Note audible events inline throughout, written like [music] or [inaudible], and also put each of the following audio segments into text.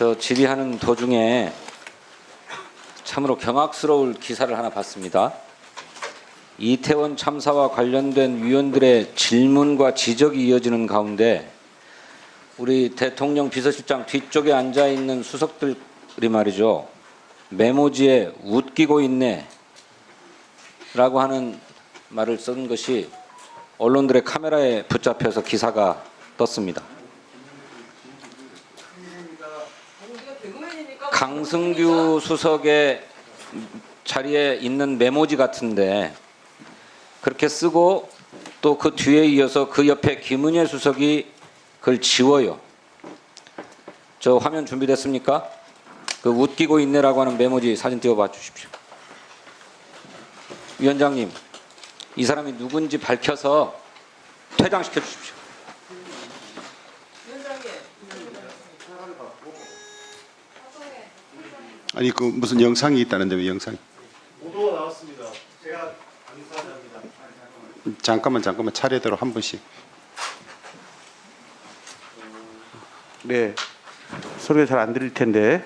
저 질의하는 도중에 참으로 경악스러울 기사를 하나 봤습니다. 이태원 참사와 관련된 위원들의 질문과 지적이 이어지는 가운데 우리 대통령 비서실장 뒤쪽에 앉아 있는 수석들이 말이죠. 메모지에 웃기고 있네 라고 하는 말을 쓴 것이 언론들의 카메라에 붙잡혀서 기사가 떴습니다. 강승규 수석의 자리에 있는 메모지 같은데 그렇게 쓰고 또 그 뒤에 이어서 그 옆에 김은혜 수석이 그걸 지워요. 저 화면 준비됐습니까? 그 웃기고 있네라고 하는 메모지 사진 띄워봐 주십시오. 위원장님, 이 사람이 누군지 밝혀서 퇴장시켜 주십시오. 아니 그 무슨 영상이 있다는데 왜 영상이? 보도가 나왔습니다. 제가 감사합니다. 잠깐만 잠깐만 차례대로 한 분씩. 네, 소리가 잘 안 들릴 텐데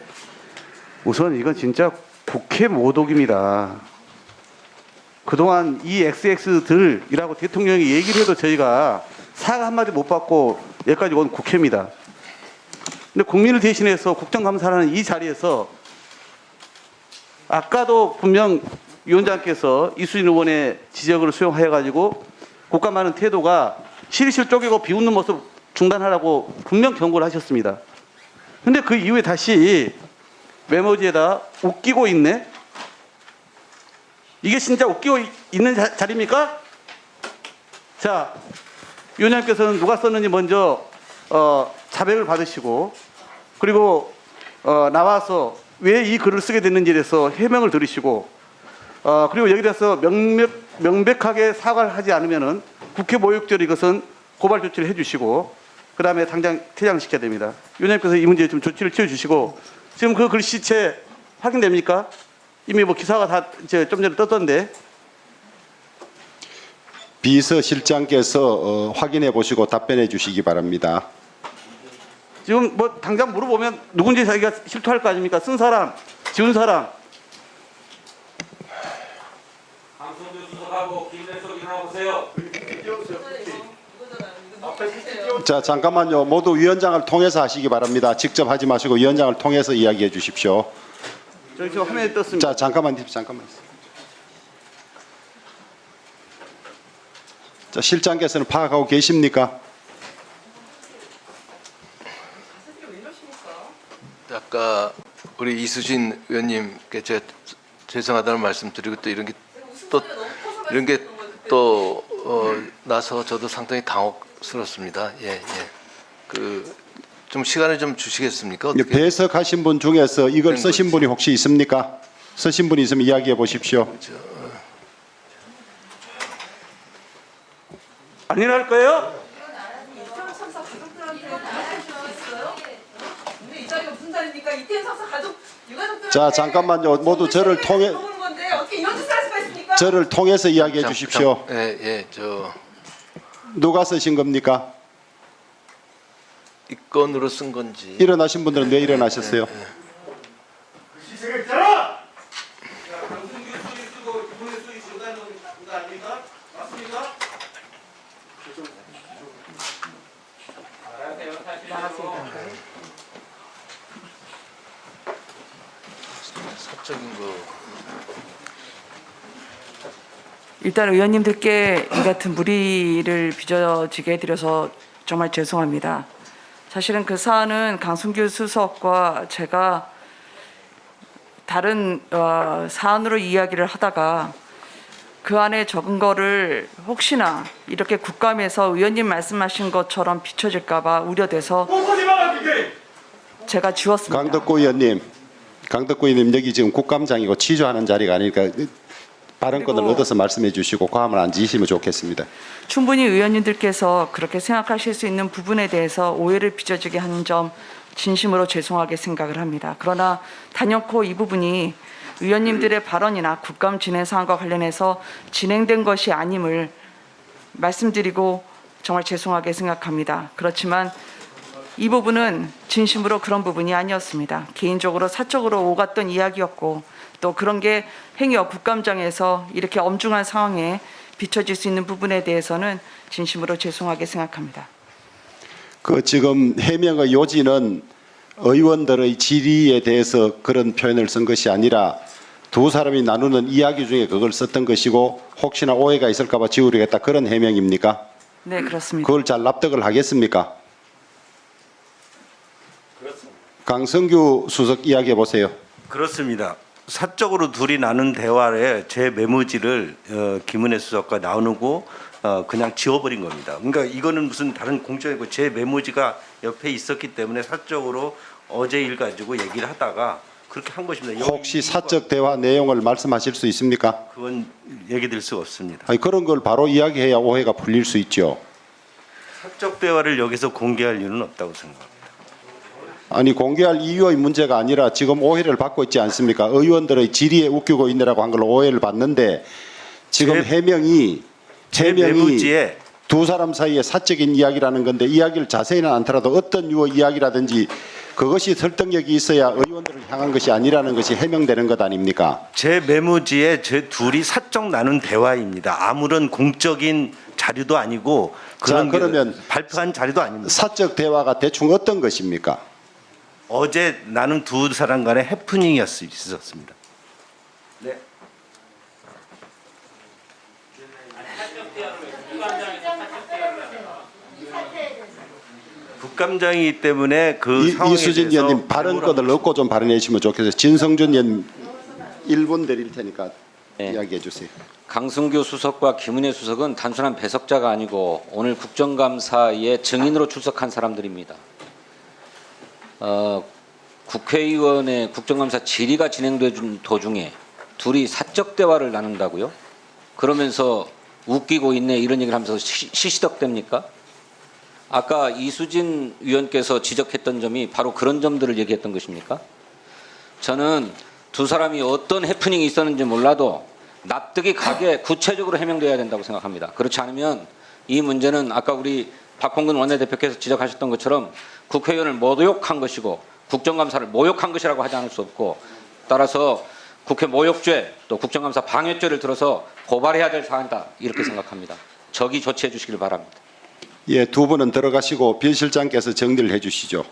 우선 이건 진짜 국회 모독입니다. 그동안 이 XX들이라고 대통령이 얘기를 해도 저희가 사과 한마디 못 받고 여기까지 온 국회입니다. 근데 국민을 대신해서 국정감사라는 이 자리에서 아까도 분명 위원장께서 이수진 의원의 지적을 수용하여 가지고 국감하는 태도가 실실 쪼개고 비웃는 모습 중단하라고 분명 경고를 하셨습니다. 근데 그 이후에 다시 메모지에다 웃기고 있네? 이게 진짜 웃기고 이- 있는 자, 자리입니까? 자, 위원장께서는 누가 썼는지 먼저 어, 자백을 받으시고 그리고 어, 나와서 왜 이 글을 쓰게 됐는지에 대해서 해명을 들으시고 어, 그리고 여기 대해서 명명, 명백하게 사과를 하지 않으면은 국회 모욕죄로 이것은 고발 조치를 해주시고 그 다음에 당장 퇴장시켜야 됩니다. 위원장님께서 이 문제에 좀 조치를 취해주시고 지금 그 글씨체 확인됩니까? 이미 뭐 기사가 다 이제 좀 전에 떴던데 비서실장께서 어, 확인해 보시고 답변해 주시기 바랍니다. 지금 뭐 당장 물어보면 누군지 자기가 실토할 거 아닙니까? 쓴 사람, 지운 사람. 강성규 수석하고 김대석 일어나보세요. 자 잠깐만요. 모두 위원장을 통해서 하시기 바랍니다. 직접 하지 마시고 위원장을 통해서 이야기해 주십시오. 저기 지금 화면에 떴습니다. 자 잠깐만 잠깐만. 자 실장께서는 파악하고 계십니까? 아까 우리 이수진 의원님께 제가 죄송하다는 말씀 드리고 또 이런 게 또 이런 게 또 어, 나서 저도 상당히 당혹스럽습니다. 예, 예. 그 좀 시간을 좀 주시겠습니까? 이 어떻게 배석하신 분 중에서 이걸 된 쓰신 거지. 분이 혹시 있습니까? 쓰신 분이 있으면 이야기해 보십시오. 안 일어날 거예요? 참사 가족들한테 말해주셨어요? 근데 이 자리입니까? 이태원 참사 가족 유가족들한테 자 잠깐만요. 모두 저를 통해 보는 건데 어떻게 이런 짓을 할 수가 있습니까? 저를 통해서 이야기해 참- 주십시오. 참- 예, 예. 저 누가 쓰신 겁니까? 이 건으로 쓴 건지 일어나신 분들은 왜 일어나셨어요? 사적인 일단 의원님들께 이 같은 무리를 빚어지게 해드려서 정말 죄송합니다. 사실은 그 사안은 강순규 수석과 제가 다른 어, 사안으로 이야기를 하다가 그 안에 적은 거를 혹시나 이렇게 국감에서 의원님 말씀하신 것처럼 비춰질까 봐 우려돼서 제가 지웠습니다. 강덕구 의원님, 강덕구 의원님 여기 지금 국감장이고 취조하는 자리가 아니니까 발언권을 얻어서 말씀해 주시고 과함을 안 지시면 좋겠습니다. 충분히 의원님들께서 그렇게 생각하실 수 있는 부분에 대해서 오해를 빚어지게 한점 진심으로 죄송하게 생각을 합니다. 그러나 단연코 이 부분이 의원님들의 발언이나 국감 진행 사항과 관련해서 진행된 것이 아님을 말씀드리고 정말 죄송하게 생각합니다. 그렇지만 이 부분은 진심으로 그런 부분이 아니었습니다. 개인적으로 사적으로 오갔던 이야기였고 또 그런 게 행여 국감장에서 이렇게 엄중한 상황에 비춰질 수 있는 부분에 대해서는 진심으로 죄송하게 생각합니다. 그 지금 해명의 요지는 의원들의 질의에 대해서 그런 표현을 쓴 것이 아니라 두 사람이 나누는 이야기 중에 그걸 썼던 것이고 혹시나 오해가 있을까 봐 지우려겠다 그런 해명입니까? 네, 그렇습니다. 그걸 잘 납득을 하겠습니까? 강성규 수석 이야기해 보세요. 그렇습니다. 사적으로 둘이 나눈 대화에 제 메모지를 어, 김은혜 수석과 나누고 어, 그냥 지워버린 겁니다. 그러니까 이거는 무슨 다른 공적이고 제 메모지가 옆에 있었기 때문에 사적으로 어제 일 가지고 얘기를 하다가 그렇게 한 것입니다. 혹시 사적 대화 내용을 말씀하실 수 있습니까? 그건 얘기 드릴 수가 없습니다. 아니, 그런 걸 바로 이야기해야 오해가 풀릴 수 있죠. 사적 대화를 여기서 공개할 이유는 없다고 생각합니다. 아니 공개할 이유의 문제가 아니라 지금 오해를 받고 있지 않습니까? 의원들의 질의에 웃기고 있느라고 한 걸로 오해를 받는데 지금 제- 해명이 제 해명이 두 사람 사이의 사적인 이야기라는 건데 이야기를 자세히는 않더라도 어떤 유의 이야기라든지 그것이 설득력이 있어야 의원들을 향한 것이 아니라는 것이 해명되는 것 아닙니까? 제 메모지에 제 둘이 사적 나눈 대화입니다. 아무런 공적인 자료도 아니고 그런 자, 그러면 발표한 자료도 아닙니다. 사적 대화가 대충 어떤 것입니까? 어제 나눈 두 사람 간의 해프닝이었습니다. 네. 국감장이기 때문에 그 이, 상황에 이수진 의원님 발언권을 얻고 좀 발언해 주시면 좋겠어요. 진성준 의원 1분 드릴 테니까 네. 이야기해 주세요. 강승규 수석과 김은혜 수석은 단순한 배석자가 아니고 오늘 국정감사에 증인으로 출석한 사람들입니다. 어, 국회의원의 국정감사 질의가 진행되는 도중에 둘이 사적 대화를 나눈다고요? 그러면서 웃기고 있네 이런 얘기를 하면서 시, 시시덕됩니까? 아까 이수진 위원께서 지적했던 점이 바로 그런 점들을 얘기했던 것입니까? 저는 두 사람이 어떤 해프닝이 있었는지 몰라도 납득이 가게 구체적으로 해명돼야 된다고 생각합니다. 그렇지 않으면 이 문제는 아까 우리 박홍근 원내대표께서 지적하셨던 것처럼 국회의원을 모욕한 것이고 국정감사를 모욕한 것이라고 하지 않을 수 없고 따라서 국회 모욕죄 또 국정감사 방해죄를 들어서 고발해야 될 사안이다 이렇게 [clears throat] 생각합니다. 적이 조치해 주시길 바랍니다. 예, 두 분은 들어가시고 비실장께서 정리를 해 주시죠.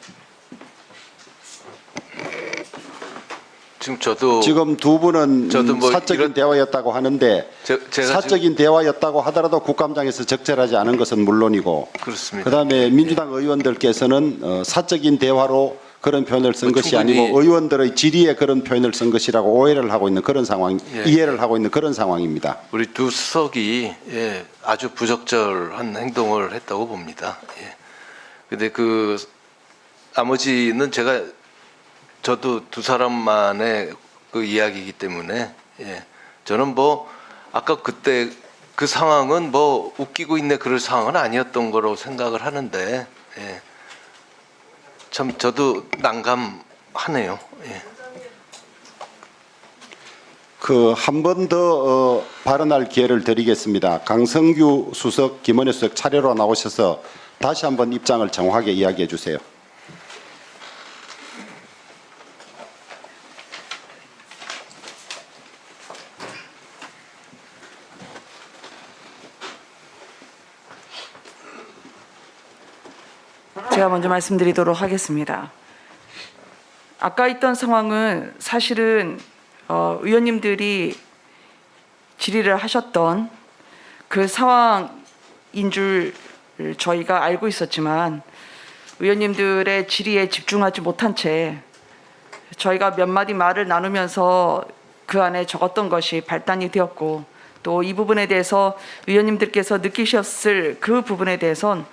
지금 저도 지금 두 분은 저도 뭐 사적인 이런- 대화였다고 하는데 제, 사적인 대화였다고 하더라도 국감장에서 적절하지 않은 것은 물론이고 그렇습니다. 그다음에 민주당 의원들께서는 어, 사적인 대화로 그런 표현을 쓴 뭐 것이 아니고 의원들의 질의에 그런 표현을 쓴 것이라고 오해를 하고 있는 그런 상황, 예. 이해를 하고 있는 그런 상황입니다. 우리 두 수석이 예, 아주 부적절한 행동을 했다고 봅니다. 예. 근데 그 나머지는 제가 저도 두 사람만의 그 이야기이기 때문에 예. 저는 뭐 아까 그때 그 상황은 뭐 웃기고 있네 그럴 상황은 아니었던 거로 생각을 하는데 예. 참 저도 난감하네요. 예. 그한 번 더 어, 발언할 기회를 드리겠습니다. 강성규 수석, 김원혜 수석 차례로 나오셔서 다시 한번 입장을 정확하게 이야기해 주세요. 제가 먼저 말씀드리도록 하겠습니다. 아까 있던 상황은 사실은 어, 의원님들이 질의를 하셨던 그 상황인 줄 저희가 알고 있었지만 의원님들의 질의에 집중하지 못한 채 저희가 몇 마디 말을 나누면서 그 안에 적었던 것이 발단이 되었고 또 이 부분에 대해서 의원님들께서 느끼셨을 그 부분에 대해선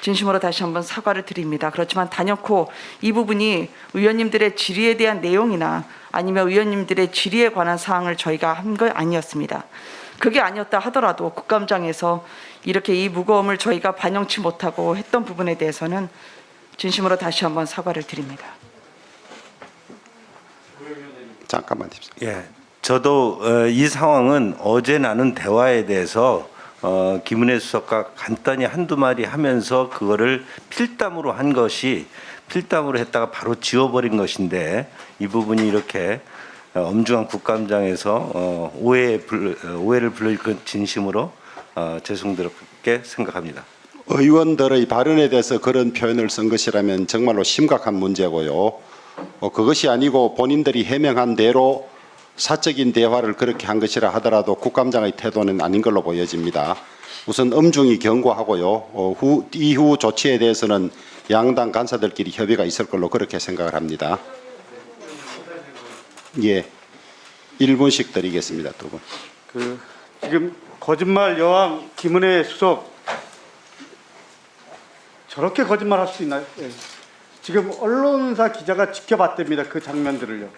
진심으로 다시 한번 사과를 드립니다. 그렇지만 단연코 이 부분이 의원님들의 질의에 대한 내용이나 아니면 의원님들의 질의에 관한 사항을 저희가 한 거 아니었습니다. 그게 아니었다 하더라도 국감장에서 이렇게 이 무거움을 저희가 반영치 못하고 했던 부분에 대해서는 진심으로 다시 한번 사과를 드립니다. 잠깐만 요 예, 저도 어, 이 상황은 어제 나눈 대화에 대해서 어, 김은혜 수석과 간단히 한두 마디 하면서 그거를 필담으로 한 것이 필담으로 했다가 바로 지워버린 것인데 이 부분이 이렇게 어, 엄중한 국감장에서 어, 오해 불, 어, 오해를 불러일 건 진심으로 어, 죄송스럽게 생각합니다. 의원들의 발언에 대해서 그런 표현을 쓴 것이라면 정말로 심각한 문제고요. 어, 그것이 아니고 본인들이 해명한 대로 사적인 대화를 그렇게 한 것이라 하더라도 국감장의 태도는 아닌 걸로 보여집니다. 우선 엄중히 경고하고요. 어, 후, 이후 조치에 대해서는 양당 간사들끼리 협의가 있을 걸로 그렇게 생각을 합니다. 예, 1분씩 드리겠습니다. 두 분. 그 지금 거짓말 여왕 김은혜 수석 저렇게 거짓말 할 수 있나요? 예. 지금 언론사 기자가 지켜봤답니다. 그 장면들을요.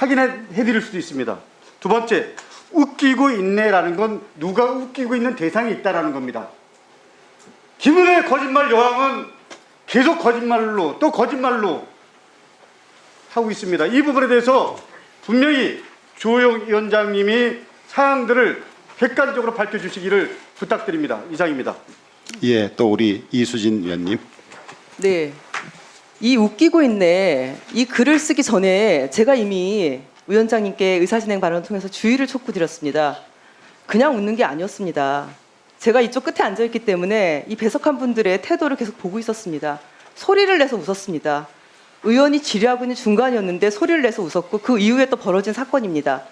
확인해 드릴 수도 있습니다. 두 번째, 웃기고 있네라는 건 누가 웃기고 있는 대상이 있다라는 겁니다. 김은혜 거짓말 여왕은 계속 거짓말로 또 거짓말로 하고 있습니다. 이 부분에 대해서 분명히 조영 위원장님이 사항들을 객관적으로 밝혀주시기를 부탁드립니다. 이상입니다. 예, 또 우리 이수진 위원님. 네. 이 웃기고 있네. 이 글을 쓰기 전에 제가 이미 위원장님께 의사진행 발언을 통해서 주의를 촉구드렸습니다. 그냥 웃는 게 아니었습니다. 제가 이쪽 끝에 앉아있기 때문에 이 배석한 분들의 태도를 계속 보고 있었습니다. 소리를 내서 웃었습니다. 의원이 질의하고 있는 중간이었는데 소리를 내서 웃었고 그 이후에 또 벌어진 사건입니다.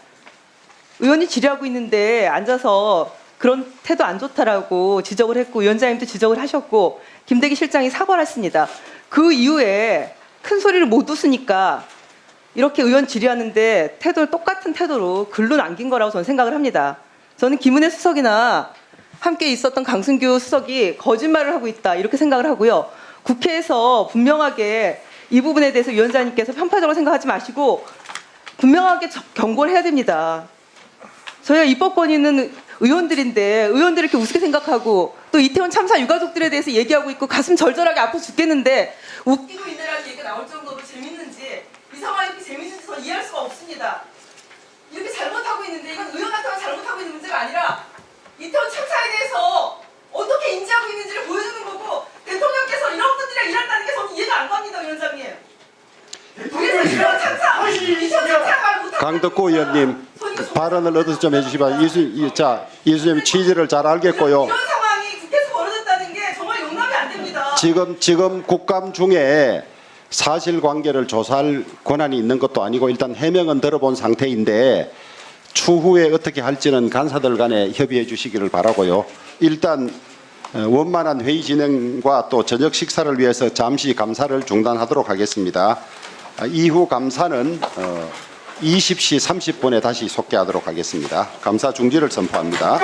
의원이 질의하고 있는데 앉아서 그런 태도 안 좋다라고 지적을 했고 위원장님도 지적을 하셨고 김대기 실장이 사과를 했습니다. 그 이후에 큰 소리를 못 웃으니까 이렇게 의원 질의하는데 태도를 똑같은 태도로 글로 남긴 거라고 저는 생각을 합니다. 저는 김은혜 수석이나 함께 있었던 강승규 수석이 거짓말을 하고 있다 이렇게 생각을 하고요. 국회에서 분명하게 이 부분에 대해서 위원장님께서 편파적으로 생각하지 마시고 분명하게 저- 경고를 해야 됩니다. 저희가 입법권이 있는 의원들인데 의원들을 이렇게 우습게 생각하고 또 이태원 참사 유가족들에 대해서 얘기하고 있고 가슴 절절하게 아파 죽겠는데 웃기고 있네라는 얘기가 나올 정도로 재밌는지 이 상황이 이렇게 재밌는지 저는 이해할 수가 없습니다. 이렇게 잘못하고 있는데 이건 의원한테만 잘못하고 있는 문제가 아니라 이태원 참사에 대해서 어떻게 인지하고 있는지를 보여주는 거고 대통령께서 이런 분들이랑 일한다는 게 저는 이해가 안 갑니다 위원장님. 그래서 이태원 참사 이태원 참사 말 못하고 강덕구 의원님 발언을 얻어서 좀 해주시면 이수 이- 자 이수님 취지를 잘 알겠고요. 이런 상황이 국회에서 벌어졌다는 게 정말 용납이 안 됩니다. 지금 지금 국감 중에 사실관계를 조사할 권한이 있는 것도 아니고 일단 해명은 들어본 상태인데 추후에 어떻게 할지는 간사들 간에 협의해 주시기를 바라고요. 일단 어, 원만한 회의 진행과 또 저녁 식사를 위해서 잠시 감사를 중단하도록 하겠습니다. 아, 이후 감사는 어, 20시 30분에 다시 속개하도록 하겠습니다. 감사 중지를 선포합니다.